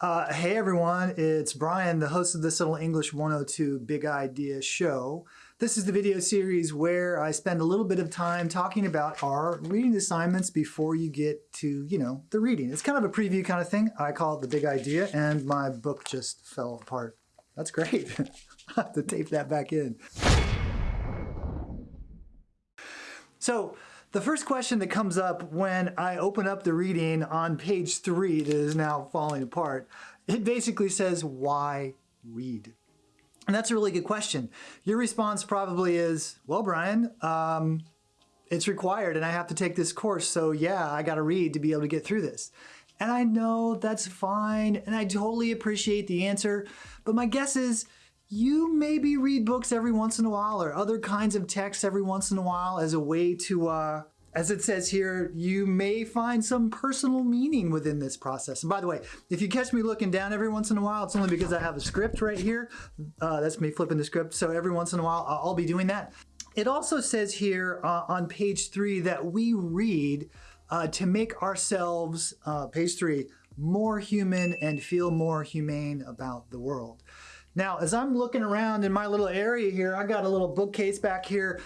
Uh, hey everyone, it's Brian, the host of this little English 102 Big Idea show. This is the video series where I spend a little bit of time talking about our reading assignments before you get to, you know, the reading. It's kind of a preview kind of thing. I call it the Big Idea and my book just fell apart. That's great. I have to tape that back in. So the first question that comes up when I open up the reading on page three that is now falling apart, it basically says, why read? And that's a really good question. Your response probably is, well, Brian, um, it's required and I have to take this course. So yeah, I got to read to be able to get through this. And I know that's fine. And I totally appreciate the answer. But my guess is you maybe read books every once in a while or other kinds of texts every once in a while as a way to, uh, as it says here, you may find some personal meaning within this process. And by the way, if you catch me looking down every once in a while, it's only because I have a script right here. Uh, that's me flipping the script. So every once in a while, I'll be doing that. It also says here uh, on page three that we read uh, to make ourselves, uh, page three, more human and feel more humane about the world. Now, as I'm looking around in my little area here, I got a little bookcase back here,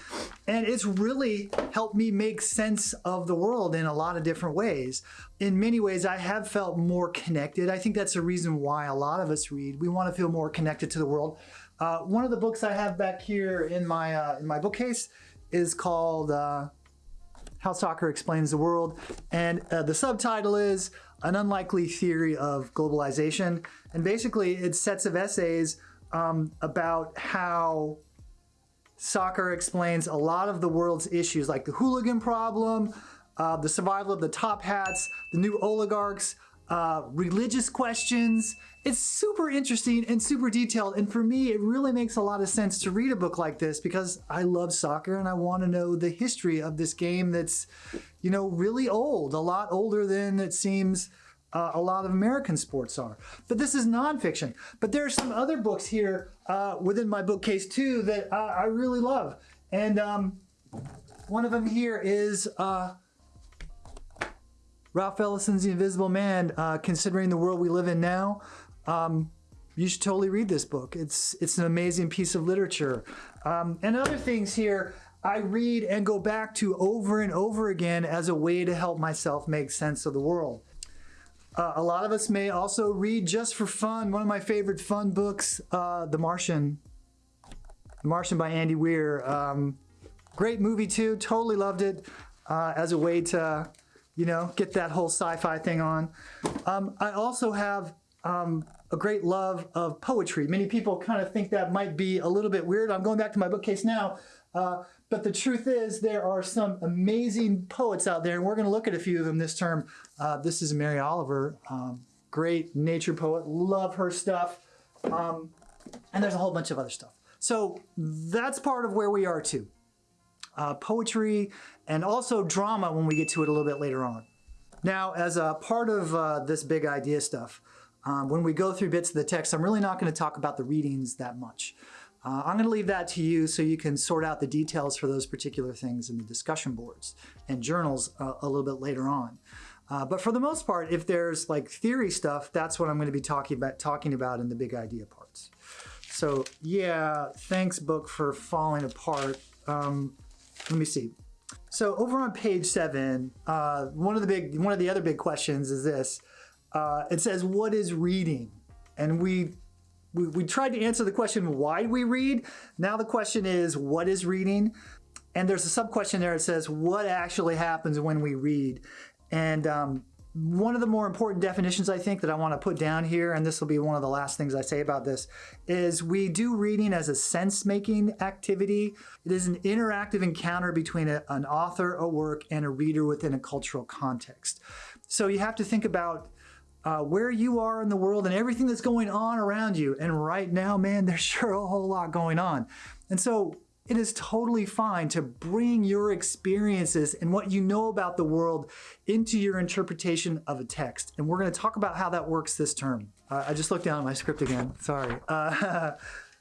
and it's really helped me make sense of the world in a lot of different ways. In many ways, I have felt more connected. I think that's the reason why a lot of us read. We want to feel more connected to the world. Uh, one of the books I have back here in my, uh, in my bookcase is called uh, how Soccer Explains the World. And uh, the subtitle is An Unlikely Theory of Globalization. And basically it's sets of essays um, about how soccer explains a lot of the world's issues like the hooligan problem, uh, the survival of the top hats, the new oligarchs, uh, religious questions. It's super interesting and super detailed. And for me, it really makes a lot of sense to read a book like this because I love soccer and I want to know the history of this game that's, you know, really old, a lot older than it seems uh, a lot of American sports are. But this is nonfiction. But there are some other books here uh, within my bookcase too that uh, I really love. And um, one of them here is uh, Ralph Ellison's The Invisible Man, uh, considering the world we live in now, um, you should totally read this book. It's, it's an amazing piece of literature. Um, and other things here I read and go back to over and over again as a way to help myself make sense of the world. Uh, a lot of us may also read just for fun. One of my favorite fun books, uh, The Martian. The Martian by Andy Weir. Um, great movie too, totally loved it uh, as a way to you know, get that whole sci-fi thing on. Um, I also have um, a great love of poetry. Many people kind of think that might be a little bit weird. I'm going back to my bookcase now. Uh, but the truth is there are some amazing poets out there, and we're going to look at a few of them this term. Uh, this is Mary Oliver, um, great nature poet. Love her stuff. Um, and there's a whole bunch of other stuff. So that's part of where we are too uh, poetry, and also drama when we get to it a little bit later on. Now, as a part of uh, this big idea stuff, um, when we go through bits of the text, I'm really not going to talk about the readings that much. Uh, I'm going to leave that to you so you can sort out the details for those particular things in the discussion boards and journals uh, a little bit later on. Uh, but for the most part, if there's like theory stuff, that's what I'm going to be talking about, talking about in the big idea parts. So yeah, thanks book for falling apart. Um, let me see. So over on page seven, uh, one of the big, one of the other big questions is this. Uh, it says, what is reading? And we, we, we tried to answer the question, why we read? Now the question is, what is reading? And there's a sub question there. It says, what actually happens when we read? And um, one of the more important definitions I think that I want to put down here, and this will be one of the last things I say about this, is we do reading as a sense-making activity. It is an interactive encounter between a, an author, a work, and a reader within a cultural context. So you have to think about uh, where you are in the world and everything that's going on around you. And right now, man, there's sure a whole lot going on. And so it is totally fine to bring your experiences and what you know about the world into your interpretation of a text. And we're going to talk about how that works this term. Uh, I just looked down at my script again. Sorry. Uh,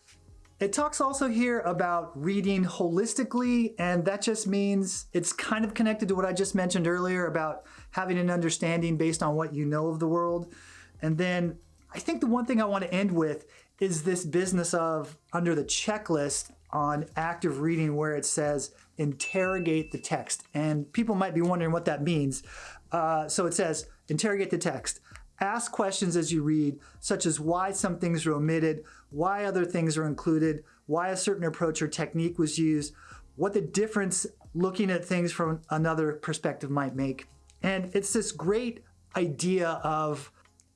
it talks also here about reading holistically, and that just means it's kind of connected to what I just mentioned earlier about having an understanding based on what you know of the world. And then I think the one thing I want to end with is this business of under the checklist on active reading where it says interrogate the text. And people might be wondering what that means. Uh, so it says interrogate the text. Ask questions as you read, such as why some things are omitted, why other things are included, why a certain approach or technique was used, what the difference looking at things from another perspective might make. And it's this great idea of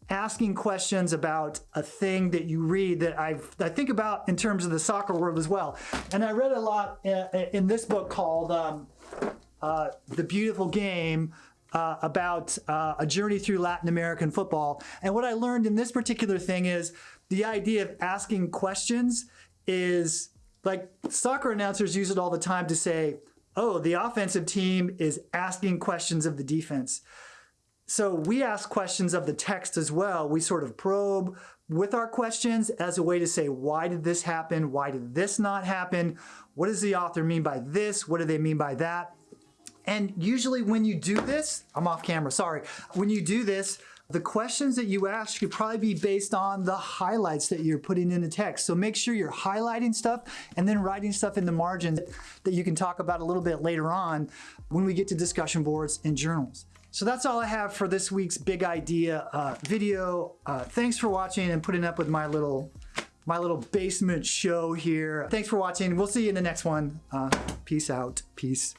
asking questions about a thing that you read that I've, I think about in terms of the soccer world as well. And I read a lot in, uh, in this book called um, uh, The Beautiful Game uh, about uh, a journey through Latin American football. And what I learned in this particular thing is the idea of asking questions is like soccer announcers use it all the time to say, oh, the offensive team is asking questions of the defense. So we ask questions of the text as well. We sort of probe with our questions as a way to say, why did this happen? Why did this not happen? What does the author mean by this? What do they mean by that? And usually when you do this, I'm off camera, sorry. When you do this, the questions that you ask should probably be based on the highlights that you're putting in the text. So make sure you're highlighting stuff and then writing stuff in the margins that you can talk about a little bit later on when we get to discussion boards and journals. So that's all I have for this week's big idea uh, video. Uh, thanks for watching and putting up with my little my little basement show here. Thanks for watching. We'll see you in the next one. Uh, peace out. Peace.